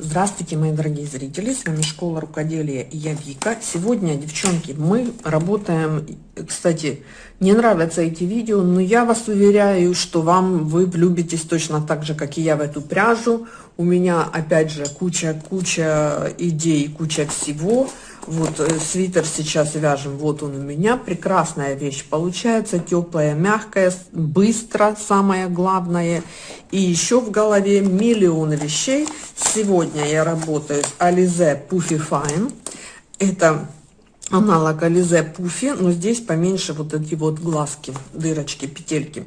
Здравствуйте, мои дорогие зрители, с вами Школа Рукоделия и я Вика. Сегодня, девчонки, мы работаем, кстати, не нравятся эти видео, но я вас уверяю, что вам вы влюбитесь точно так же, как и я в эту пряжу. У меня, опять же, куча-куча идей, куча всего. Вот э, свитер сейчас вяжем, вот он у меня. Прекрасная вещь получается, теплая, мягкая, быстро, самое главное. И еще в голове миллионы вещей. Сегодня я работаю с Alize Puffy Fine. Это аналог Alize Puffy, но здесь поменьше вот эти вот глазки, дырочки, петельки.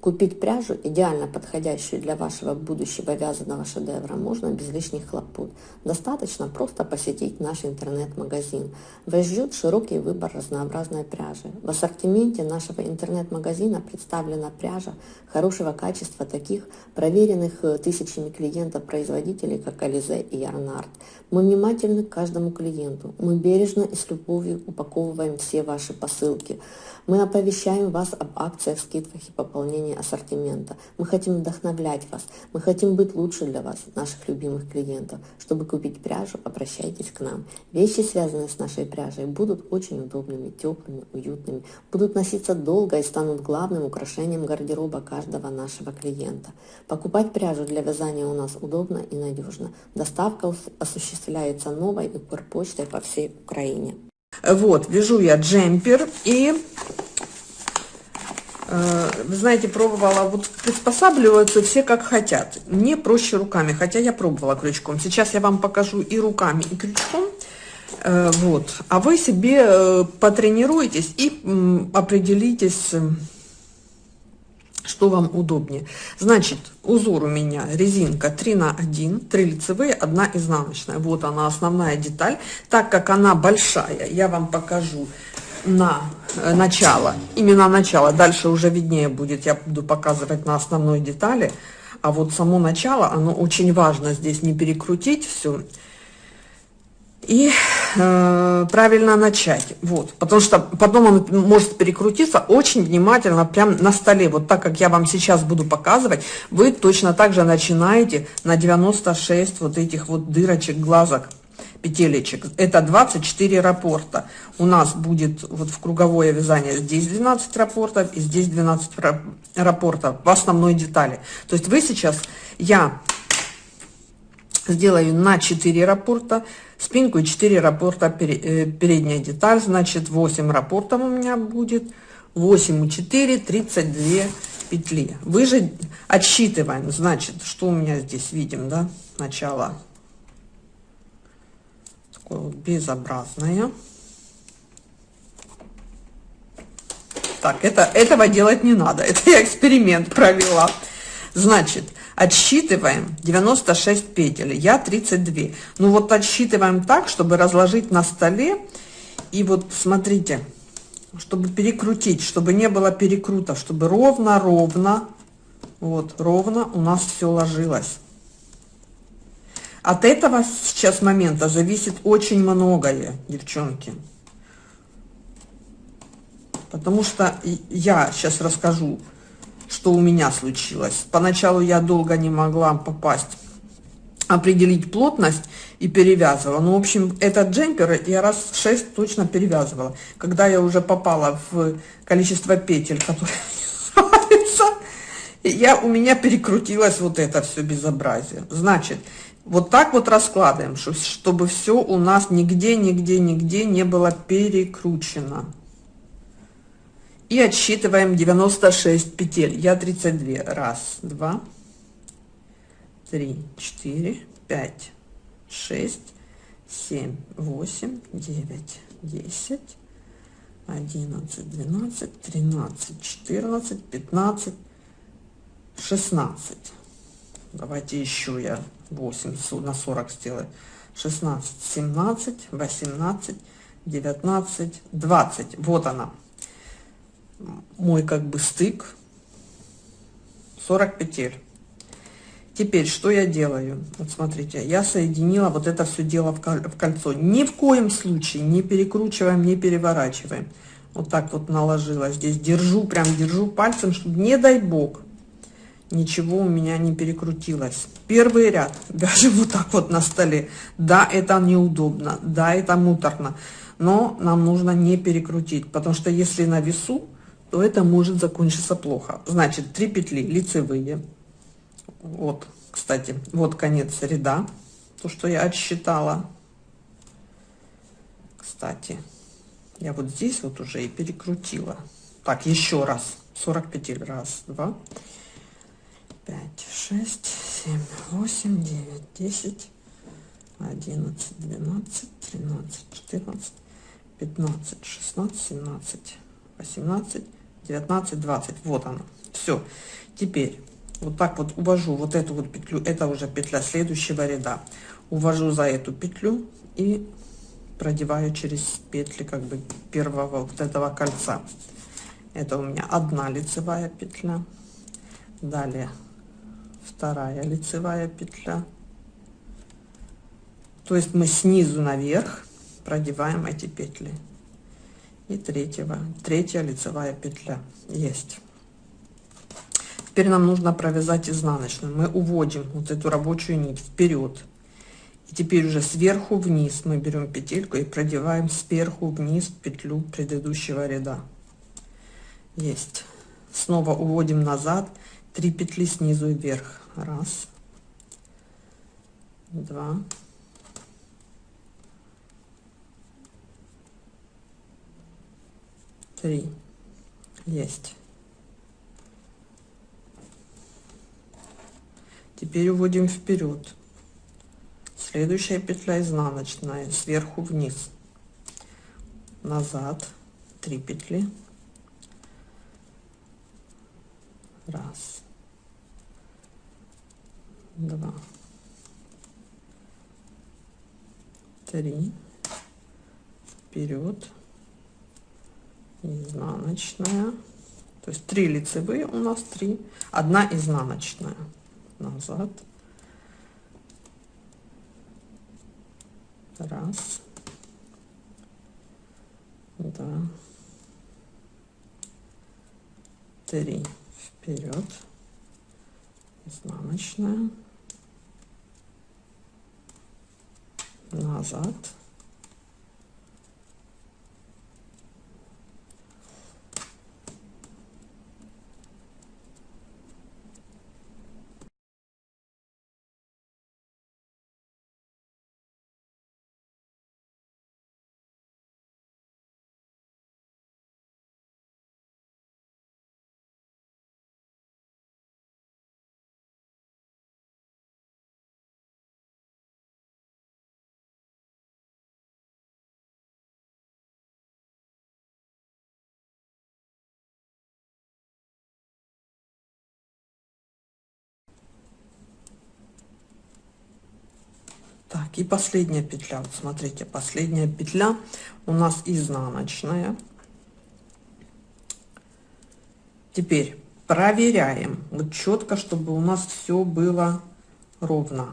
Купить пряжу, идеально подходящую для вашего будущего вязаного шедевра, можно без лишних хлопот. Достаточно просто посетить наш интернет-магазин. Вас ждет широкий выбор разнообразной пряжи. В ассортименте нашего интернет-магазина представлена пряжа хорошего качества таких проверенных э, тысячами клиентов-производителей, как Ализе и Ярнард. Мы внимательны к каждому клиенту. Мы бережно и с любовью упаковываем все ваши посылки. Мы оповещаем вас об акциях, скидках и пополнении ассортимента. Мы хотим вдохновлять вас. Мы хотим быть лучше для вас, наших любимых клиентов. Чтобы купить пряжу, обращайтесь к нам. Вещи, связанные с нашей пряжей, будут очень удобными, теплыми, уютными, будут носиться долго и станут главным украшением гардероба каждого нашего клиента. Покупать пряжу для вязания у нас удобно и надежно. Доставка осуществляется новой Укрпочтой по всей Украине. Вот, вяжу я джемпер и, э, знаете, пробовала, вот приспосабливаются все как хотят. Мне проще руками, хотя я пробовала крючком. Сейчас я вам покажу и руками, и крючком. Э, вот, а вы себе э, потренируйтесь и определитесь что вам удобнее. Значит, узор у меня резинка 3 на 1, 3 лицевые, 1 изнаночная. Вот она основная деталь. Так как она большая, я вам покажу на э, начало, именно начало. Дальше уже виднее будет, я буду показывать на основной детали. А вот само начало, оно очень важно здесь не перекрутить все и э, правильно начать. Вот, потому что потом он может перекрутиться очень внимательно прям на столе. Вот так как я вам сейчас буду показывать, вы точно так же начинаете на 96 вот этих вот дырочек, глазок, петелечек. Это 24 рапорта. У нас будет вот в круговое вязание здесь 12 рапортов и здесь 12 рапортов в основной детали. То есть вы сейчас, я сделаю на 4 рапорта, спинку и 4 рапорта э, передняя деталь, значит 8 рапортов у меня будет, 8 и 4, 32 петли. Вы же отсчитываем, значит, что у меня здесь видим, да, начало такое вот безобразное. Так, это, этого делать не надо, это я эксперимент провела. Значит, отсчитываем 96 петель, я 32. Ну вот отсчитываем так, чтобы разложить на столе. И вот смотрите, чтобы перекрутить, чтобы не было перекрута, чтобы ровно-ровно, вот, ровно у нас все ложилось. От этого сейчас момента зависит очень многое, девчонки. Потому что я сейчас расскажу, что у меня случилось. Поначалу я долго не могла попасть, определить плотность и перевязывала. Ну, в общем, этот джемпер я раз шесть точно перевязывала. Когда я уже попала в количество петель, которые нравятся, я, у меня перекрутилось вот это все безобразие. Значит, вот так вот раскладываем, чтобы все у нас нигде, нигде, нигде не было перекручено и отсчитываем 96 петель. Я 32 раз два три четыре пять шесть семь восемь девять десять одиннадцать двенадцать тринадцать четырнадцать пятнадцать шестнадцать. Давайте еще я 8 на 40 сделаю. 16 17 18 19 20 вот она мой как бы стык. 40 петель. Теперь что я делаю? Вот смотрите я соединила вот это все дело в кольцо. Ни в коем случае не перекручиваем не переворачиваем. Вот так вот наложила. Здесь держу прям держу пальцем чтобы не дай бог ничего у меня не перекрутилось. Первый ряд. Вяжем вот так вот на столе. Да, это неудобно, да, это муторно, но нам нужно не перекрутить, потому что если на весу, то это может закончиться плохо. Значит, 3 петли лицевые. Вот, кстати, вот конец ряда, то, что я отсчитала. Кстати, я вот здесь вот уже и перекрутила. Так, еще раз. 40 петель. Раз, два, пять, шесть, семь, восемь, девять, десять, одиннадцать, двенадцать, тринадцать, четырнадцать, пятнадцать, шестнадцать, семнадцать, восемнадцать, девятнадцать, двадцать. Вот оно. Все. Теперь вот так вот увожу вот эту вот петлю. Это уже петля следующего ряда. Увожу за эту петлю и продеваю через петли как бы первого вот этого кольца. Это у меня одна лицевая петля. Далее вторая лицевая петля. То есть мы снизу наверх продеваем эти петли. И третьего, третья лицевая петля есть. Теперь нам нужно провязать изнаночную. Мы уводим вот эту рабочую нить вперед. И теперь уже сверху вниз мы берем петельку и продеваем сверху вниз петлю предыдущего ряда. Есть. Снова уводим назад 3 петли снизу вверх. Раз, два, три. Есть. Теперь уводим вперед. Следующая петля изнаночная сверху вниз. Назад. 3 петли. Раз. Два. Три. Вперед изнаночная то есть три лицевые у нас три одна изнаночная назад Раз. Два. Три. Вперед. Изнаночная. Назад. Так, и последняя петля. Вот смотрите, последняя петля у нас изнаночная. Теперь проверяем вот четко, чтобы у нас все было ровно.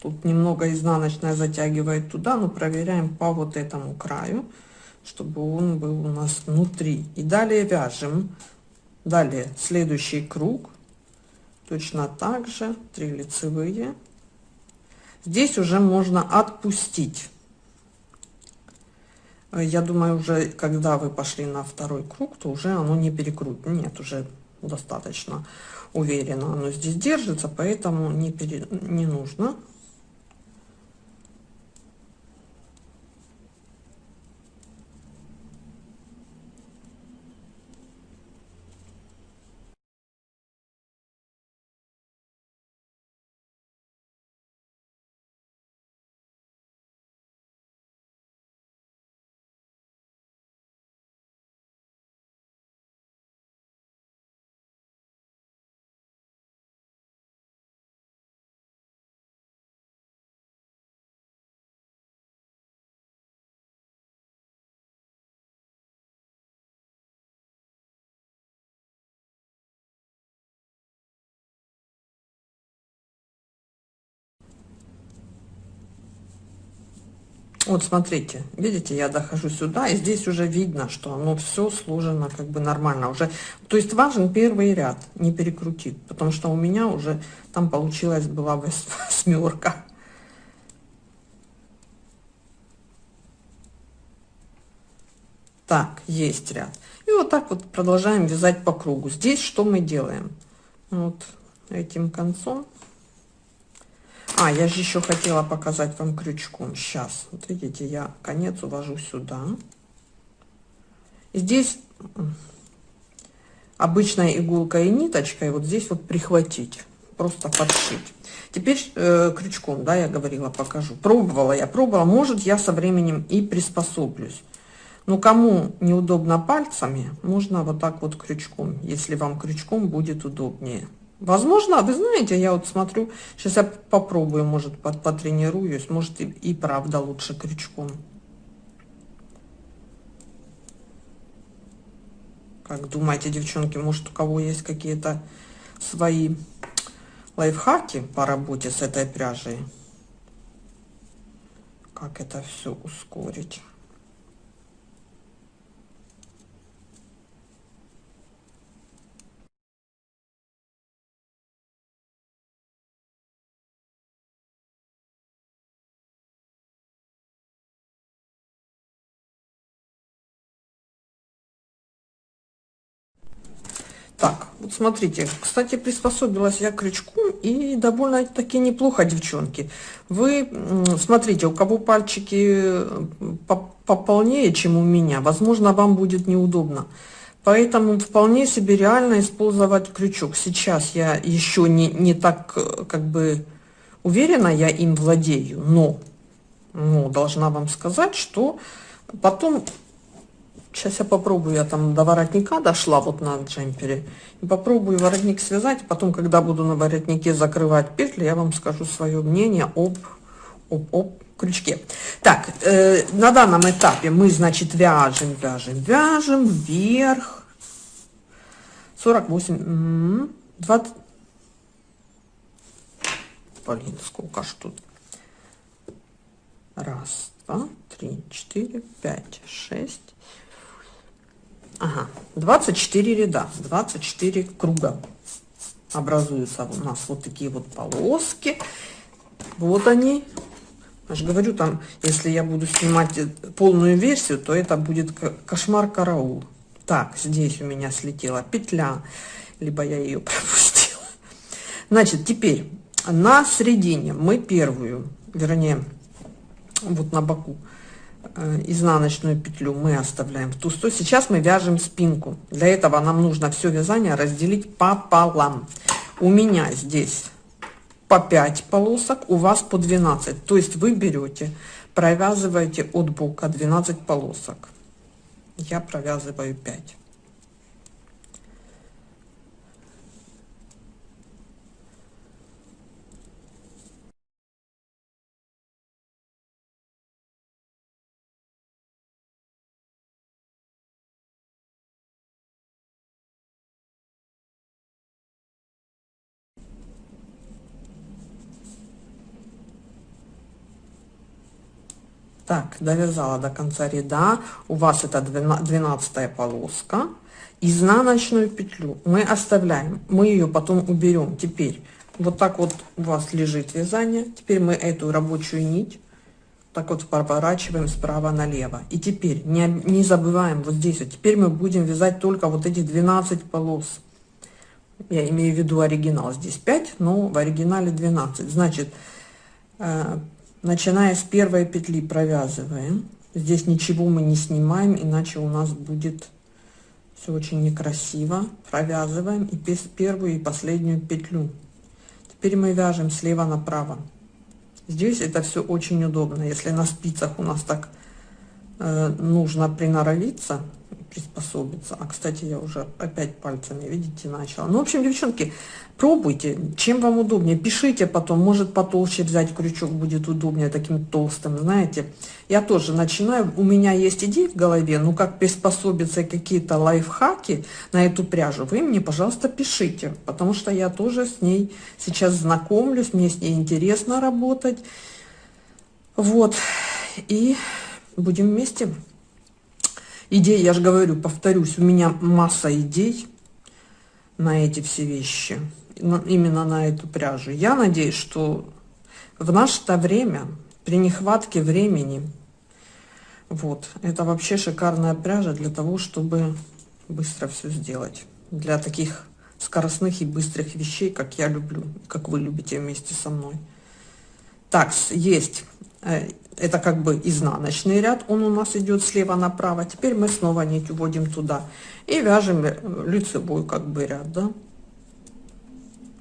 Тут немного изнаночная затягивает туда, но проверяем по вот этому краю, чтобы он был у нас внутри. И далее вяжем. Далее следующий круг. Точно так же 3 лицевые Здесь уже можно отпустить. Я думаю, уже когда вы пошли на второй круг, то уже оно не перекрутит. Нет, уже достаточно уверенно оно здесь держится, поэтому не, пере... не нужно. Вот смотрите, видите, я дохожу сюда, и здесь уже видно, что оно все сложено как бы нормально уже. То есть важен первый ряд, не перекрутить, потому что у меня уже там получилась была восьмерка. Так, есть ряд. И вот так вот продолжаем вязать по кругу. Здесь что мы делаем? Вот этим концом а, я же еще хотела показать вам крючком. Сейчас, вот видите, я конец увожу сюда. И здесь обычной иголкой и ниточкой вот здесь вот прихватить, просто подшить. Теперь э, крючком, да, я говорила, покажу. Пробовала я, пробовала. Может, я со временем и приспособлюсь. Но кому неудобно пальцами, можно вот так вот крючком, если вам крючком будет удобнее. Возможно, вы знаете, я вот смотрю, сейчас я попробую, может, потренируюсь, может и, и правда лучше крючком. Как думаете, девчонки, может, у кого есть какие-то свои лайфхаки по работе с этой пряжей? Как это все ускорить? Так, вот смотрите, кстати, приспособилась я к и довольно-таки неплохо, девчонки. Вы смотрите, у кого пальчики пополнее, чем у меня, возможно, вам будет неудобно. Поэтому вполне себе реально использовать крючок. Сейчас я еще не, не так, как бы, уверена, я им владею, но, но должна вам сказать, что потом Сейчас я попробую, я там до воротника дошла вот на джемпере. И попробую воротник связать, потом, когда буду на воротнике закрывать петли, я вам скажу свое мнение об, об, об крючке. Так, э, на данном этапе мы, значит, вяжем, вяжем, вяжем вверх. 48, 20, блин, сколько ж тут. Раз, два, три, четыре, пять, шесть, Ага, 24 ряда, 24 круга образуются у нас вот такие вот полоски. Вот они. Я же говорю, там, если я буду снимать полную версию, то это будет кошмар караул. Так, здесь у меня слетела петля, либо я ее пропустила. Значит, теперь на середине мы первую, вернее, вот на боку, Э, изнаночную петлю мы оставляем в ту сторону. Сейчас мы вяжем спинку. Для этого нам нужно все вязание разделить пополам. У меня здесь по 5 полосок, у вас по 12. То есть вы берете, провязываете от бока 12 полосок. Я провязываю 5. Так, довязала до конца ряда. У вас это 12 полоска. Изнаночную петлю мы оставляем. Мы ее потом уберем. Теперь вот так вот у вас лежит вязание. Теперь мы эту рабочую нить так вот поворачиваем справа налево. И теперь не, не забываем вот здесь. Вот теперь мы будем вязать только вот эти 12 полос. Я имею в виду оригинал. Здесь 5, но в оригинале 12. Значит, э, начиная с первой петли провязываем. Здесь ничего мы не снимаем иначе у нас будет все очень некрасиво. Провязываем и первую и последнюю петлю. Теперь мы вяжем слева направо. Здесь это все очень удобно. Если на спицах у нас так нужно приноровиться приспособиться. А, кстати, я уже опять пальцами, видите, начала. Ну, в общем, девчонки, пробуйте, чем вам удобнее. Пишите потом, может потолще взять крючок, будет удобнее таким толстым, знаете. Я тоже начинаю, у меня есть идеи в голове, ну, как приспособиться, какие-то лайфхаки на эту пряжу, вы мне, пожалуйста, пишите, потому что я тоже с ней сейчас знакомлюсь, мне с ней интересно работать. Вот. и будем вместе. Идеи, я же говорю, повторюсь, у меня масса идей на эти все вещи, именно на эту пряжу. Я надеюсь, что в наше-то время, при нехватке времени, вот, это вообще шикарная пряжа для того, чтобы быстро все сделать. Для таких скоростных и быстрых вещей, как я люблю, как вы любите вместе со мной. Так, есть это как бы изнаночный ряд, он у нас идет слева направо. Теперь мы снова нить уводим туда и вяжем лицевой как бы ряд, да,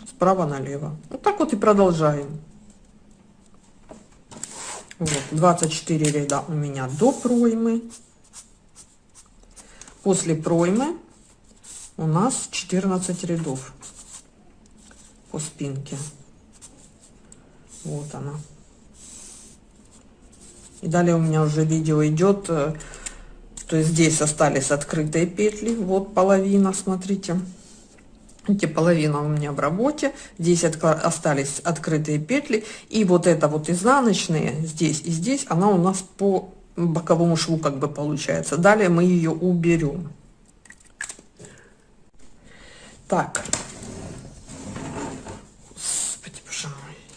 справа налево. Вот так вот и продолжаем. Вот, 24 ряда у меня до проймы. После проймы у нас 14 рядов по спинке. Вот она. И далее у меня уже видео идет, э, то есть здесь остались открытые петли, вот половина, смотрите. Эти половина у меня в работе, здесь от, остались открытые петли, и вот это вот изнаночные, здесь и здесь, она у нас по боковому шву как бы получается. Далее мы ее уберем. Так,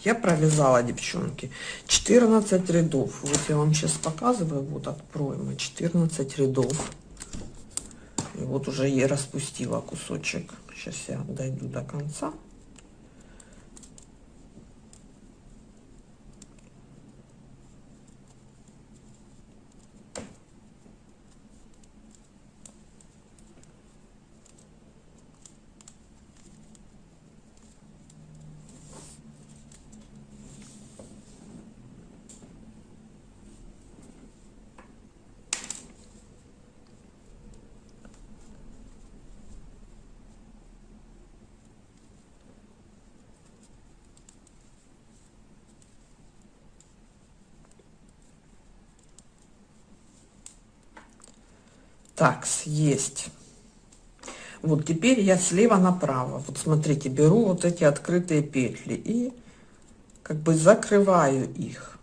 я провязала девчонки 14 рядов. Вот я вам сейчас показываю вот от проймы 14 рядов. И вот уже я распустила кусочек. Сейчас я дойду до конца Так, есть. Вот теперь я слева направо. Вот смотрите, беру вот эти открытые петли и как бы закрываю их.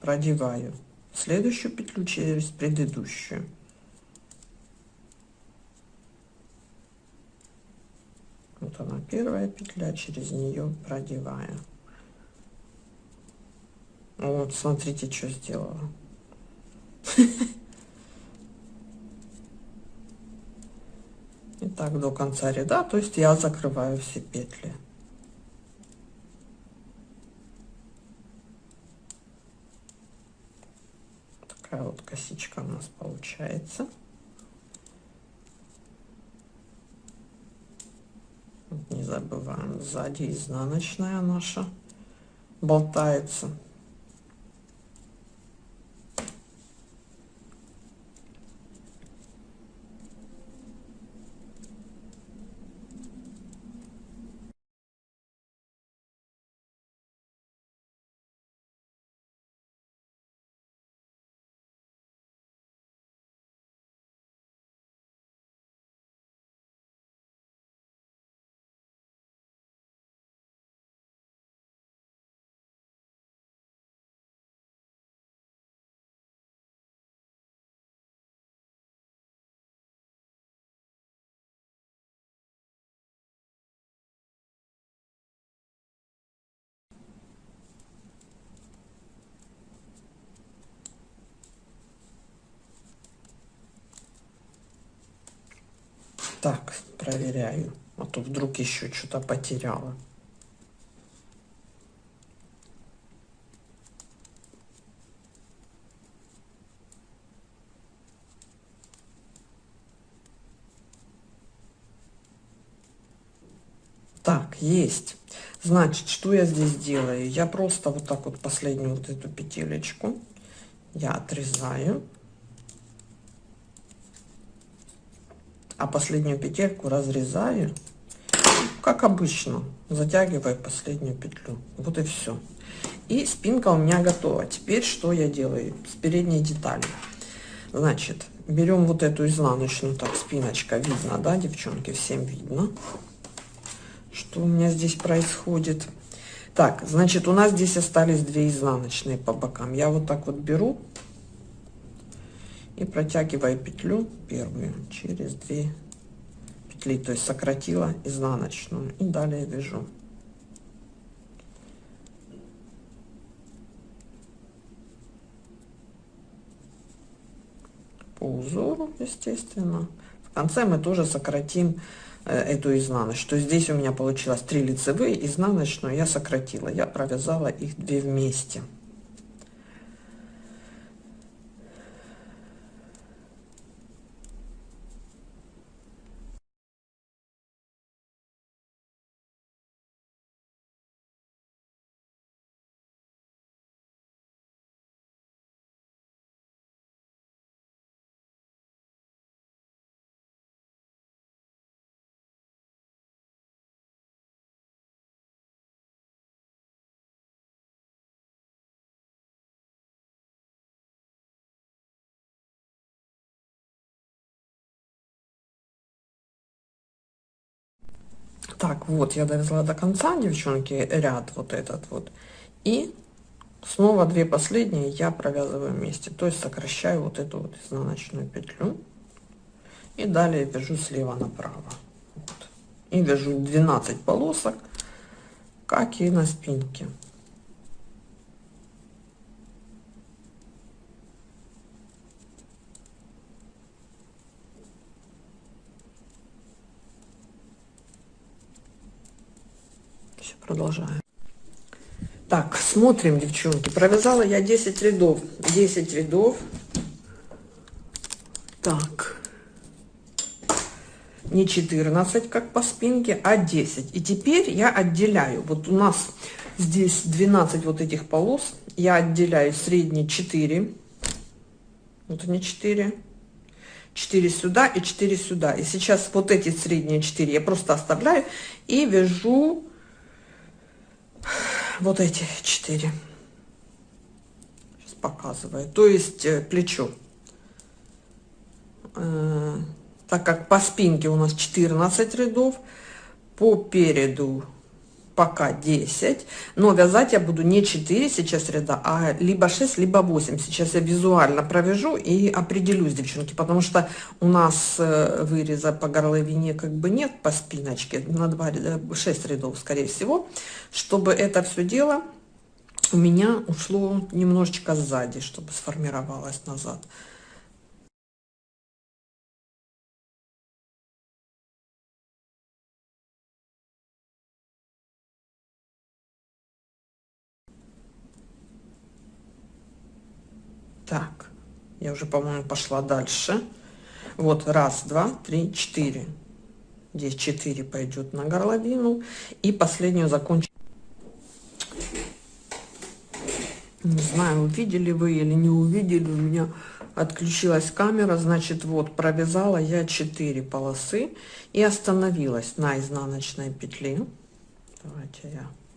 Продеваю следующую петлю через предыдущую. Вот она первая петля, через нее продеваю. Вот, смотрите, что сделала. И так до конца ряда, то есть я закрываю все петли. Такая вот косичка у нас получается. Не забываем, сзади изнаночная наша болтается. Так, проверяю. А то вдруг еще что-то потеряла. Так, есть. Значит, что я здесь делаю? Я просто вот так вот последнюю вот эту петелечку я отрезаю. А последнюю петельку разрезаю. Как обычно затягиваю последнюю петлю. Вот и все и спинка у меня готова. Теперь что я делаю? С передней детали. Значит берем вот эту изнаночную так спиночка. Видно да девчонки? Всем видно. Что у меня здесь происходит? Так, значит, у нас здесь остались две изнаночные по бокам. Я вот так вот беру и протягиваю петлю первую через две петли, то есть сократила изнаночную и далее вяжу. По узору, естественно. В конце мы тоже сократим Э, эту изнаночную. То есть здесь у меня получилось 3 лицевые, изнаночную я сократила. Я провязала их две вместе. Так, вот, я довезла до конца, девчонки, ряд вот этот вот. И снова две последние я провязываю вместе. То есть сокращаю вот эту вот изнаночную петлю. И далее вяжу слева направо. Вот. И вяжу 12 полосок, как и на спинке. Продолжаем. Так, смотрим, девчонки. Провязала я 10 рядов. 10 рядов. Так. Не 14, как по спинке, а 10. И теперь я отделяю. Вот у нас здесь 12 вот этих полос. Я отделяю средние 4. Вот они 4. 4 сюда и 4 сюда. И сейчас вот эти средние 4 я просто оставляю и вяжу вот эти четыре. Сейчас показываю. То есть э, плечо. Э, так как по спинке у нас 14 рядов, по переду пока 10, но вязать я буду не 4 сейчас ряда, а либо 6, либо 8. Сейчас я визуально провяжу и определюсь, девчонки, потому что у нас э, выреза по горловине как бы нет по спиночке, на 2 ряда, 6 рядов, скорее всего, чтобы это все дело у меня ушло немножечко сзади, чтобы сформировалось назад. Так, я уже, по-моему, пошла дальше. Вот, раз, два, три, четыре. Здесь четыре пойдет на горловину. И последнюю закончу. Не знаю, увидели вы или не увидели. У меня отключилась камера. Значит, вот, провязала я 4 полосы. И остановилась на изнаночной петле. Давайте я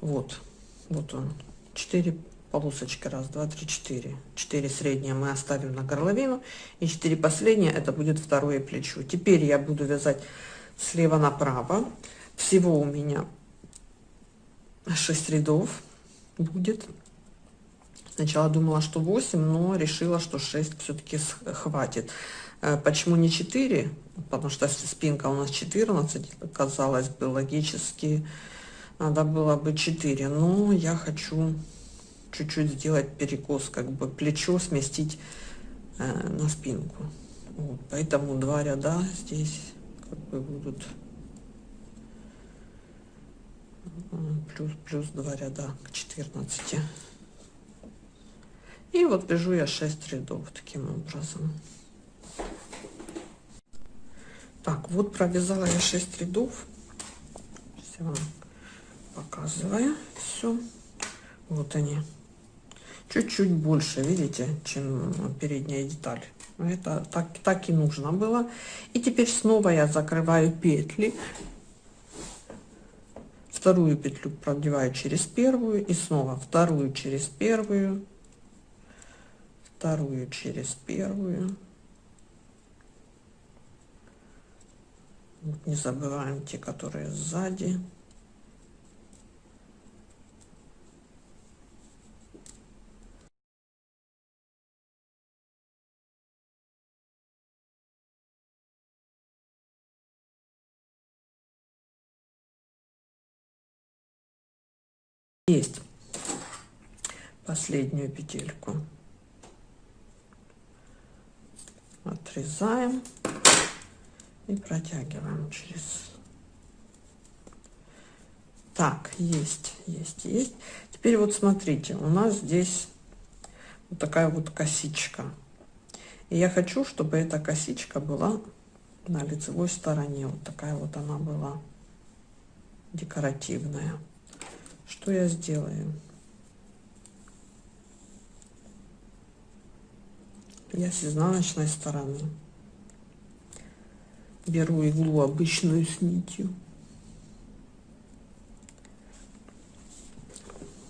Вот, вот он. 4 полосочки. Раз, два, три, четыре. 4 средние мы оставим на горловину. И 4 последние это будет второе плечо. Теперь я буду вязать слева направо. Всего у меня 6 рядов будет. Сначала думала, что 8, но решила, что 6 все-таки хватит. Э, почему не 4? Потому что спинка у нас 14, казалось бы, логически надо было бы 4 но я хочу чуть-чуть сделать перекос как бы плечо сместить э, на спинку. Вот, поэтому два ряда здесь как бы будут. Плюс плюс два ряда к 14 и вот вяжу я 6 рядов таким образом. Так вот провязала я 6 рядов. Все показываю. Все вот они. Чуть-чуть больше видите чем передняя деталь. Это так так и нужно было. И теперь снова я закрываю петли. Вторую петлю продеваю через первую и снова вторую через первую. Вторую через первую. Не забываем те, которые сзади. Есть. Последнюю петельку. Отрезаем и протягиваем через. Так есть есть есть. Теперь вот смотрите у нас здесь вот такая вот косичка. И я хочу чтобы эта косичка была на лицевой стороне. Вот такая вот она была декоративная что я сделаю? Я с изнаночной стороны. Беру иглу обычную с нитью,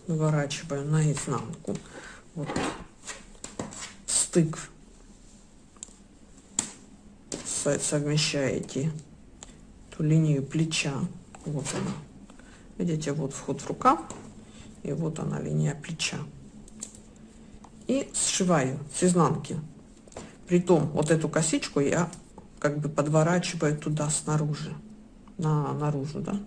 выворачиваю наизнанку, вот. Стык. Совмещаете эту линию плеча, вот она Видите, вот вход в рукав, и вот она линия плеча. И сшиваю с изнанки. Притом вот эту косичку я как бы подворачиваю туда снаружи, на наружу, да.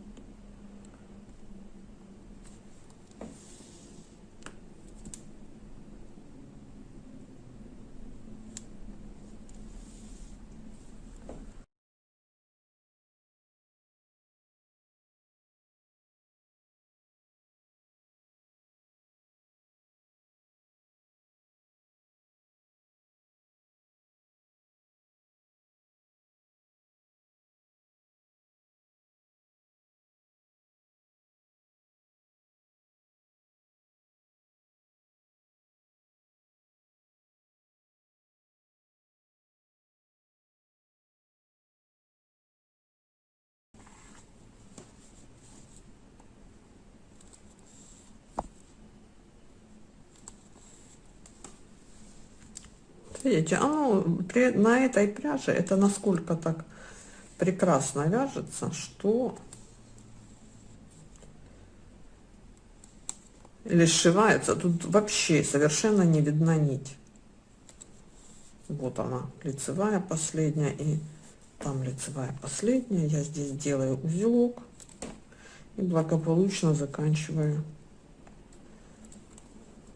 Видите, оно при, на этой пряже это насколько так прекрасно вяжется, что или сшивается, тут вообще совершенно не видна нить. Вот она, лицевая последняя и там лицевая последняя. Я здесь делаю узелок и благополучно заканчиваю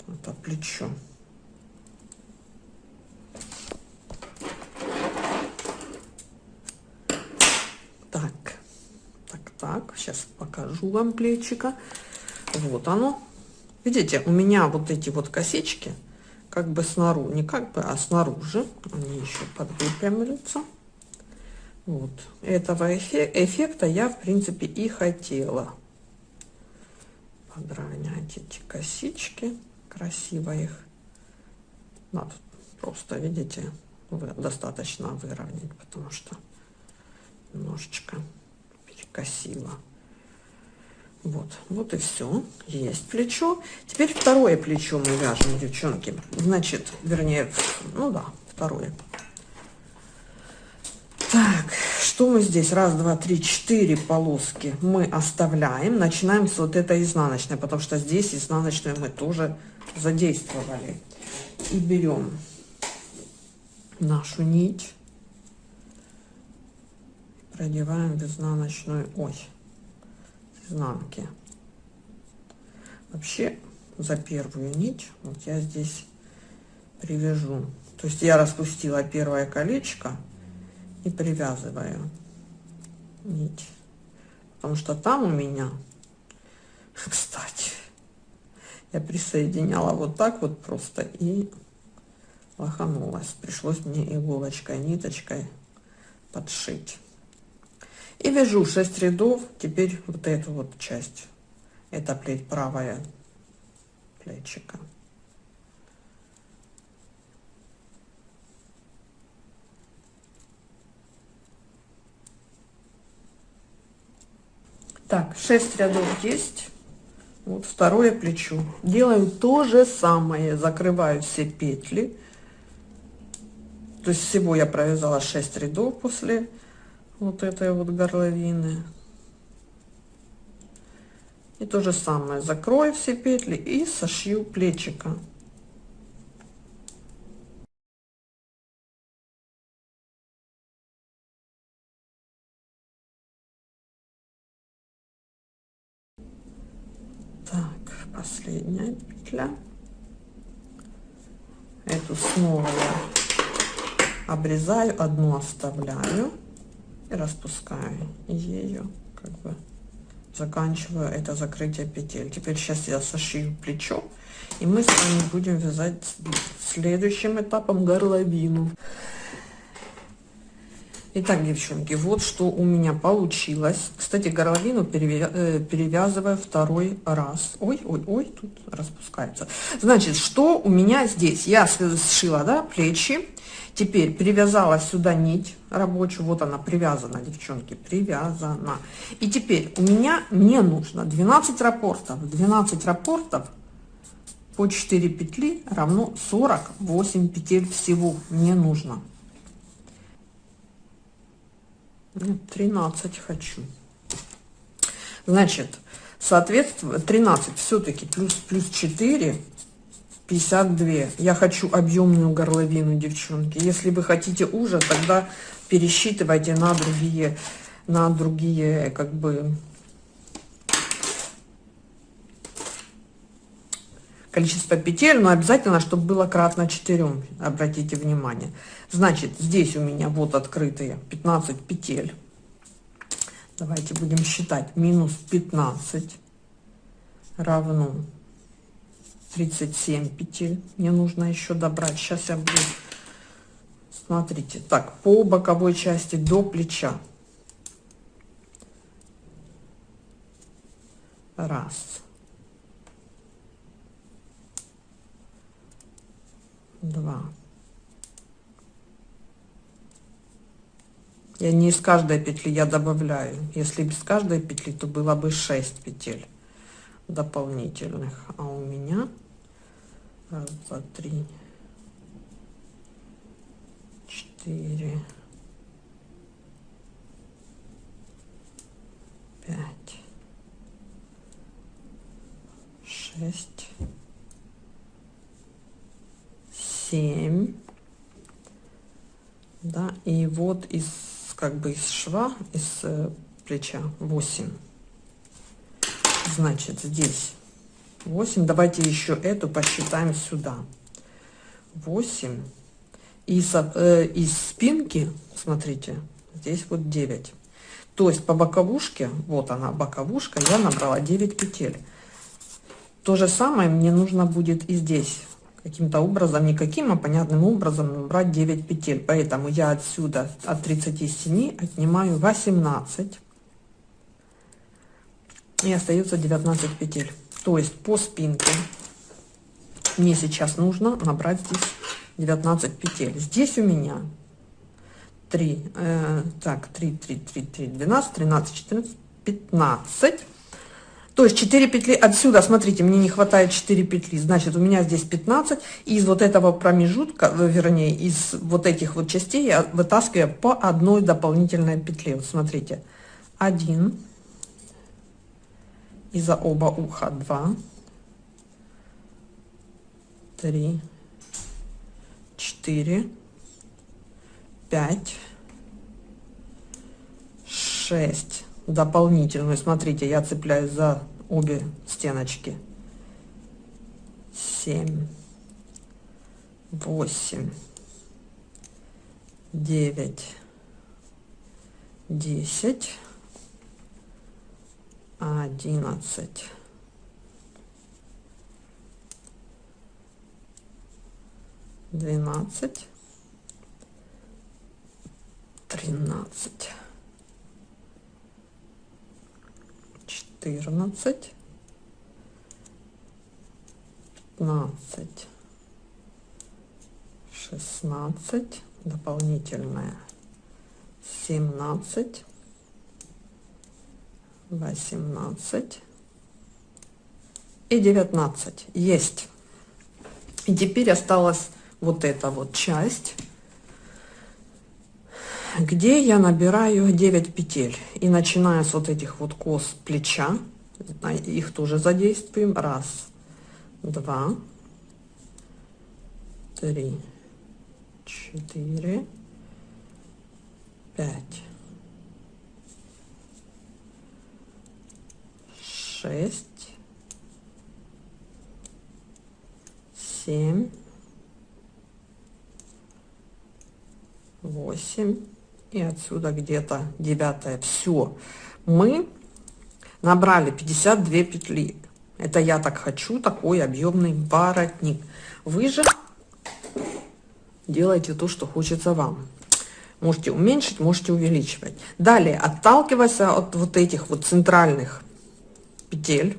это плечо. так сейчас вам плечика. Вот оно. Видите у меня вот эти вот косички как бы снаружи не как бы а снаружи. Они еще подвыпрямляются вот. Этого эффекта я в принципе и хотела. Подровнять эти косички. Красиво их надо просто видите достаточно выровнять потому что немножечко косила. Вот, вот и все. Есть плечо. Теперь второе плечо мы вяжем, девчонки. Значит, вернее, ну да, второе. Так, что мы здесь? Раз, два, три, четыре полоски мы оставляем. Начинаем с вот этой изнаночной, потому что здесь изнаночную мы тоже задействовали. И берем нашу нить продеваем в изнаночную ось изнанки. Вообще за первую нить вот я здесь привяжу. То есть я распустила первое колечко и привязываю нить. Потому что там у меня кстати я присоединяла вот так вот просто и лоханулась. Пришлось мне иголочкой ниточкой подшить и вяжу 6 рядов. Теперь вот эту вот часть. Это плеть правая плечика. Так 6 рядов есть. Вот второе плечо. Делаем то же самое. Закрываю все петли. То есть всего я провязала 6 рядов после вот этой вот горловины. И то же самое, закрою все петли и сошью плечика. Так, последняя петля. Эту снова я обрезаю, одну оставляю и распускаю ее как бы заканчиваю это закрытие петель. Теперь сейчас я сошью плечо, и мы с вами будем вязать следующим этапом горловину. Итак, девчонки, вот что у меня получилось. Кстати, горловину э, перевязываю второй раз. Ой, ой, ой, тут распускается. Значит, что у меня здесь? Я сшила, да, плечи. Теперь привязала сюда нить рабочую. Вот она привязана, девчонки, привязана. И теперь у меня не нужно 12 рапортов. 12 рапортов по 4 петли равно 48 петель всего мне нужно. Нет, 13 хочу. Значит, соответственно, 13 все-таки плюс, плюс 4, 52. Я хочу объемную горловину, девчонки. Если вы хотите уже, тогда пересчитывайте на другие, на другие, как бы, количество петель, но обязательно, чтобы было кратно 4, обратите внимание. Значит, здесь у меня вот открытые 15 петель. Давайте будем считать. Минус 15 равно 37 петель. Мне нужно еще добрать. Сейчас я буду... Смотрите. Так, по боковой части до плеча. Раз. Два. Я не из каждой петли я добавляю. Если без каждой петли, то было бы 6 петель дополнительных. А у меня раз, два, три, четыре, пять, шесть, семь. Да, и вот из как бы из шва, из э, плеча 8. Значит, здесь 8. Давайте еще эту посчитаем сюда. 8. И э, из спинки, смотрите, здесь вот 9. То есть по боковушке, вот она боковушка, я набрала 9 петель. То же самое мне нужно будет и здесь каким-то образом, никаким, а понятным образом брать 9 петель. Поэтому я отсюда от 37 отнимаю 18 и остается 19 петель. То есть по спинке мне сейчас нужно набрать здесь 19 петель. Здесь у меня 3, э, так, 3, 3, 3, 3, 12, 13, 14, 15 то есть 4 петли отсюда, смотрите, мне не хватает 4 петли, значит, у меня здесь 15. И из вот этого промежутка, э, вернее, из вот этих вот частей я вытаскиваю по одной дополнительной петле. Вот смотрите, 1, и за оба уха 2, 3, 4, 5, 6, дополнительную. Смотрите, я цепляюсь за обе стеночки. 7, 8, 9, 10, 11, 12, 13. четырнадцать, пятнадцать, шестнадцать, дополнительное семнадцать, восемнадцать и девятнадцать. Есть. И теперь осталась вот эта вот часть где я набираю 9 петель и начиная с вот этих вот кос плеча их тоже задействуем раз два три четыре пять шесть семь восемь. И отсюда где-то девятая все мы набрали 52 петли. Это я так хочу такой объемный воротник. Вы же делайте то что хочется вам. Можете уменьшить можете увеличивать. Далее отталкиваясь от вот этих вот центральных петель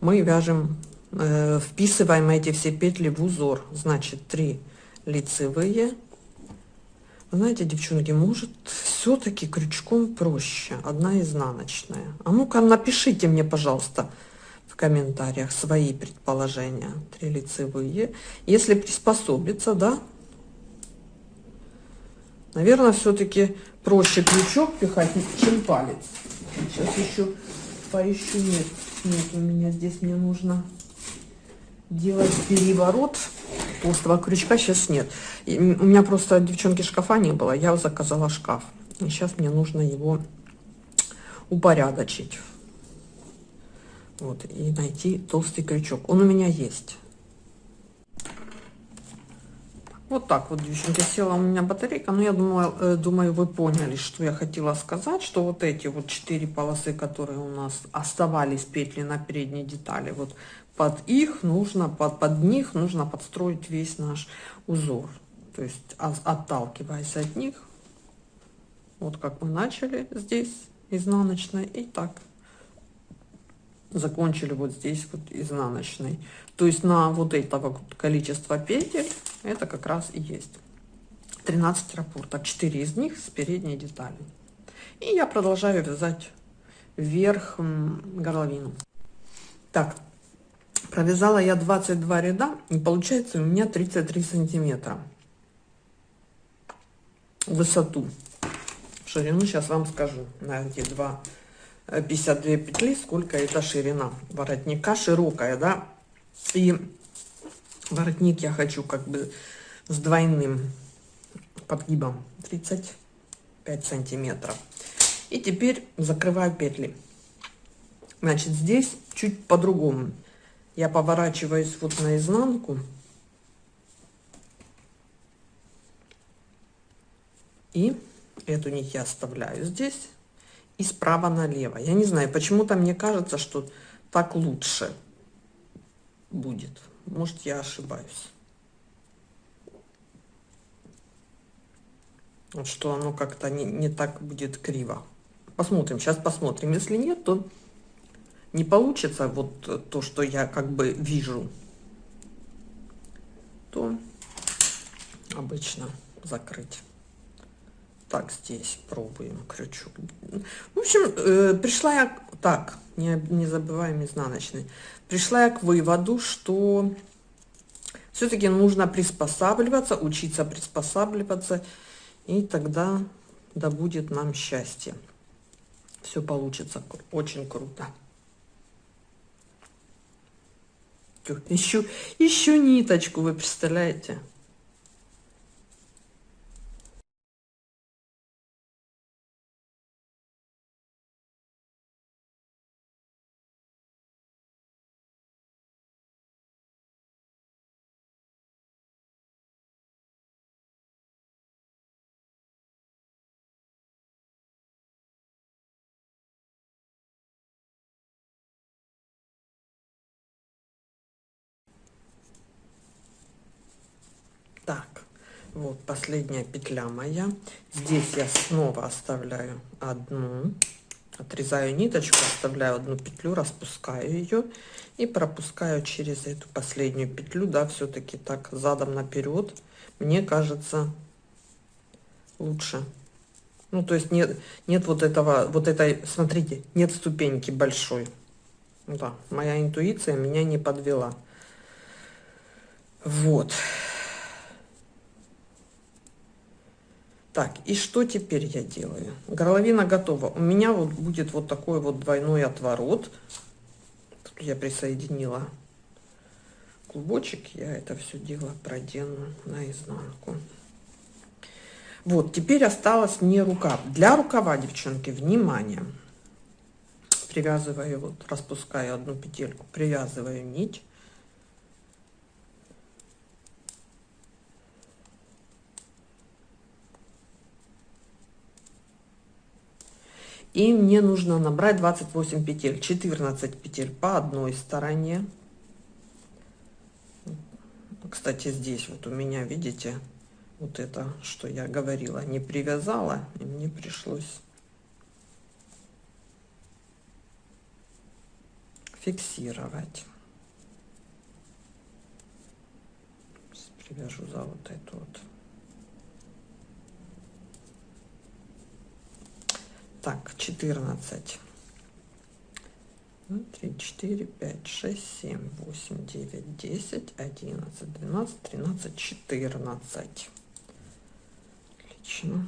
мы вяжем э, вписываем эти все петли в узор значит 3 лицевые знаете, девчонки, может, все-таки крючком проще. Одна изнаночная. А ну-ка, напишите мне, пожалуйста, в комментариях свои предположения. Три лицевые. Если приспособиться, да? Наверное, все-таки проще крючок пихать, чем палец. Сейчас еще поищу. Нет, нет, у меня здесь мне нужно делать переворот толстого крючка сейчас нет. И у меня просто, девчонки, шкафа не было. Я заказала шкаф. И сейчас мне нужно его упорядочить. Вот, и найти толстый крючок. Он у меня есть. Вот так вот, девчонки, села у меня батарейка. Но я думаю, э, думаю, вы поняли, что я хотела сказать, что вот эти вот четыре полосы, которые у нас оставались петли на передней детали, вот под их нужно, под, под них нужно подстроить весь наш узор. То есть отталкиваясь от них, вот как мы начали здесь изнаночной и так закончили вот здесь вот изнаночной. То есть на вот этого количества петель это как раз и есть 13 рапортов, 4 из них с передней детали. И я продолжаю вязать вверх горловину. Так, Провязала я 22 ряда, и получается у меня 33 сантиметра. Высоту. Ширину сейчас вам скажу на эти два 52 э, петли, сколько это ширина воротника. Широкая, да. И воротник я хочу как бы с двойным подгибом 35 сантиметров. И теперь закрываю петли. Значит, здесь чуть по-другому я поворачиваюсь вот наизнанку и эту нить я оставляю здесь и справа налево. Я не знаю почему-то мне кажется что так лучше будет. Может я ошибаюсь. Вот что оно как-то не, не так будет криво. Посмотрим сейчас посмотрим. Если нет то не получится вот то, что я как бы вижу, то обычно закрыть. Так, здесь пробуем крючок. В общем, э, пришла я так, не, не забываем изнаночный. Пришла я к выводу, что все-таки нужно приспосабливаться, учиться приспосабливаться, и тогда да будет нам счастье. Все получится очень круто. Ищу, ищу ниточку, вы представляете? Последняя петля моя. Здесь я снова оставляю одну отрезаю ниточку оставляю одну петлю распускаю ее и пропускаю через эту последнюю петлю да все-таки так задом наперед мне кажется лучше. Ну то есть нет нет вот этого вот этой смотрите нет ступеньки большой. Да моя интуиция меня не подвела. Вот Так, и что теперь я делаю? Горловина готова. У меня вот будет вот такой вот двойной отворот. Тут я присоединила клубочек. Я это все дело продену наизнанку. Вот, теперь осталось мне рукав. Для рукава, девчонки, внимание. Привязываю, вот, распускаю одну петельку, привязываю нить. И мне нужно набрать 28 петель, 14 петель по одной стороне. Кстати, здесь вот у меня, видите, вот это, что я говорила, не привязала, и мне пришлось фиксировать. Привяжу за вот эту вот. Так, 14. 3, 4, 5, 6, 7, 8, 9, 10, 11, 12, 13, 14. Отлично.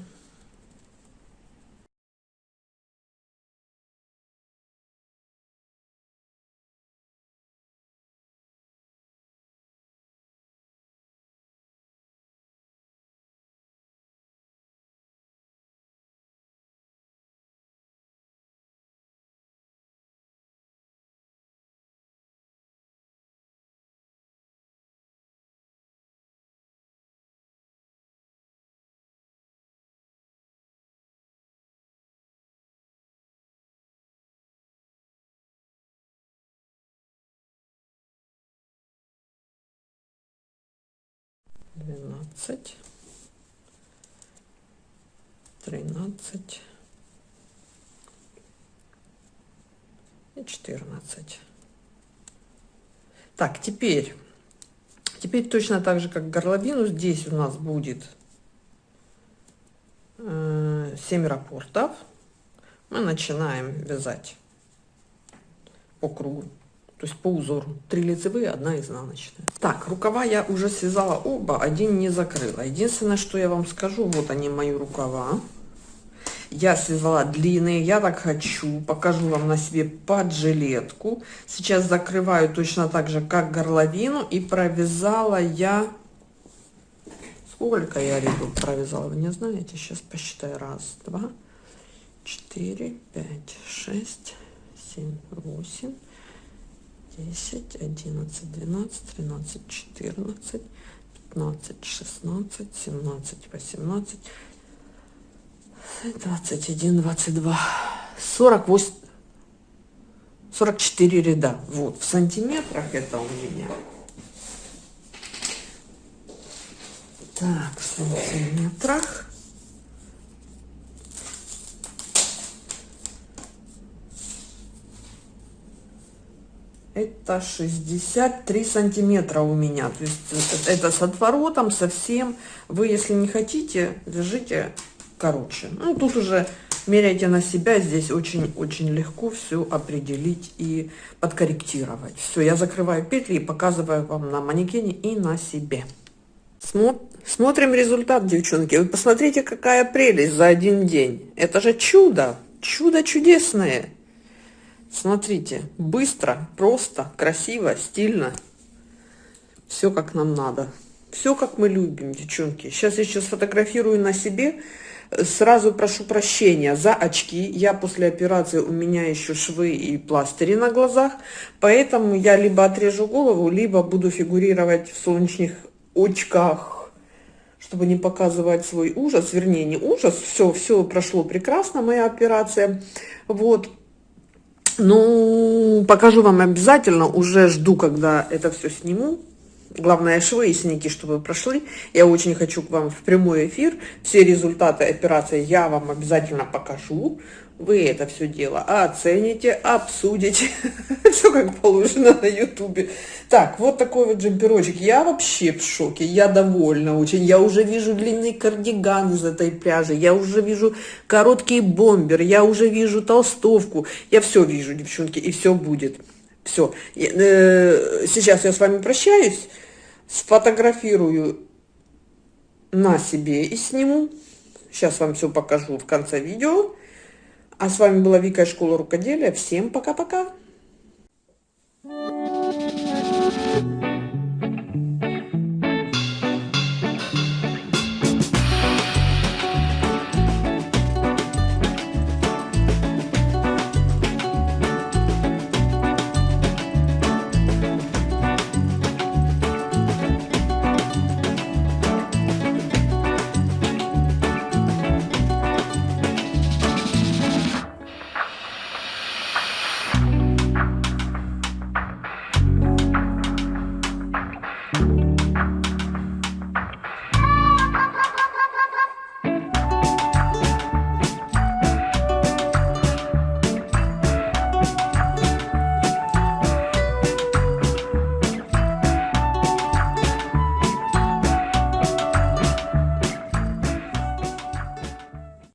Двенадцать, тринадцать и четырнадцать. Так, теперь, теперь точно так же, как горловину, здесь у нас будет э, 7 рапортов. Мы начинаем вязать по кругу то есть по узору. Три лицевые, одна изнаночная. Так, рукава я уже связала оба, один не закрыла. Единственное, что я вам скажу, вот они мои рукава. Я связала длинные, я так хочу, покажу вам на себе под жилетку. Сейчас закрываю точно так же, как горловину, и провязала я... Сколько я ряду провязала, вы не знаете? Сейчас посчитаю. Раз, два, четыре, пять, шесть, семь, восемь, 10, 11, 12, 13, 14, 15, 16, 17, 18, 21, 22, 48, 44 ряда. Вот, в сантиметрах это у меня. Так, в сантиметрах. Это 63 сантиметра у меня. То есть это с отворотом совсем вы если не хотите держите короче. Ну тут уже меряйте на себя. Здесь очень очень легко все определить и подкорректировать. Все я закрываю петли и показываю вам на манекене и на себе. Смотрим результат девчонки. Вы посмотрите какая прелесть за один день. Это же чудо! Чудо чудесное Смотрите, быстро, просто, красиво, стильно. Все как нам надо. Все как мы любим, девчонки. Сейчас я сейчас фотографирую на себе. Сразу прошу прощения за очки. Я после операции, у меня еще швы и пластыри на глазах. Поэтому я либо отрежу голову, либо буду фигурировать в солнечных очках чтобы не показывать свой ужас, вернее, не ужас, все, все прошло прекрасно, моя операция, вот, ну, покажу вам обязательно, уже жду, когда это все сниму. Главное, швы и синяки, чтобы прошли. Я очень хочу к вам в прямой эфир. Все результаты операции я вам обязательно покажу вы это все дело оцените, обсудите, все как положено на ютубе. Так, вот такой вот джемперочек. Я вообще в шоке, я довольна очень. Я уже вижу длинный кардиган из этой пряжи, я уже вижу короткий бомбер, я уже вижу толстовку. Я все вижу, девчонки, и все будет. Все. Э, сейчас я с вами прощаюсь, сфотографирую на себе и сниму Сейчас вам все покажу в конце видео. А с вами была Вика Школа рукоделия. Всем пока-пока! Thank you.